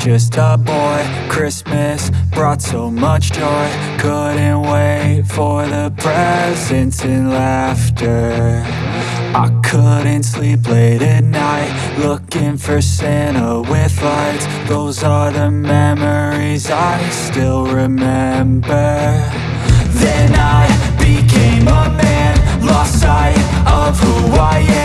just a boy. Christmas brought so much joy. Couldn't wait for the presents and laughter. I couldn't sleep late at night Looking for Santa with lights. Those are the memories I still remember. Then I became a man Lost sight of who I am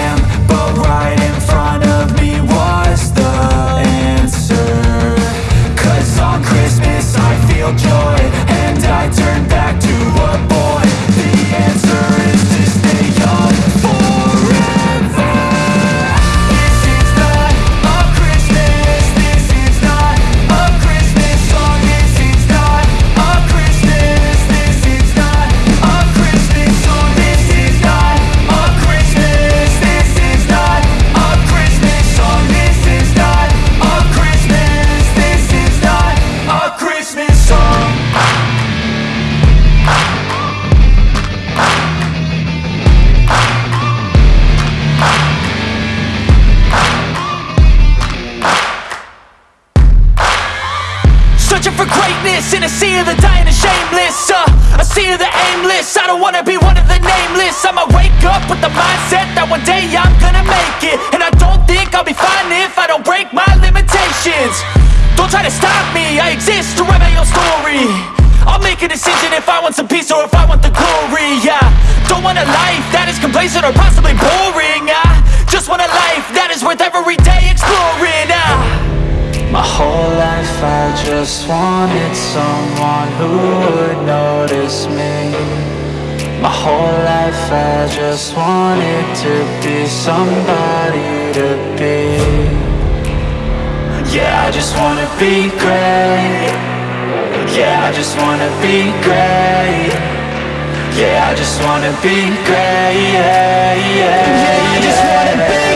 greatness in a sea of the dying and shameless uh, A sea of the aimless. I don't wanna be one of the nameless. I'ma wake up with the mindset that one day I'm gonna make it. And I don't think I'll be fine if I don't break my limitations. Don't try to stop me, I exist to write my own story. I'll make a decision if I want some peace or if I want the glory Yeah, don't want a life that is complacent or possibly boring I just want a life that is worth every day exploring ah. My whole life I just wanted someone who would notice me. My whole life I just wanted to be somebody to be. Yeah, I just wanna be great. Yeah, I just wanna be great. Yeah, I just wanna be great. Yeah, yeah, yeah. I just wanna be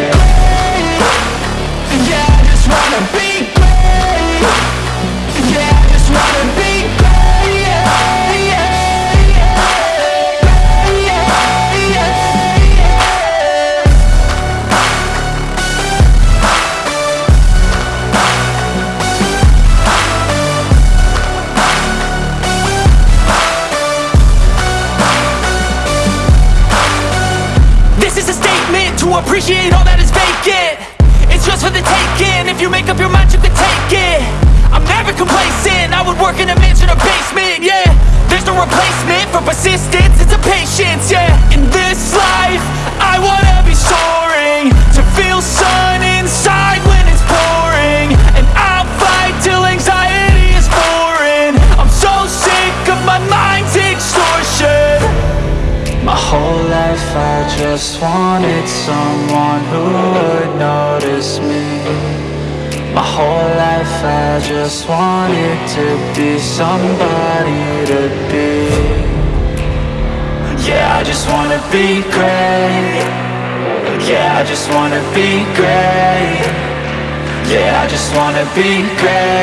appreciate all that is vacant. It's just for the taking, if you make up your mind you can take it. I'm never complacent, I would work in a mansion or basement, yeah. There's no replacement for persistence, it's a patience, yeah wanted someone who would notice me. My whole life I just wanted to be somebody to be. Yeah, I just wanna be great. Yeah, I just wanna be great. Yeah, I just wanna be great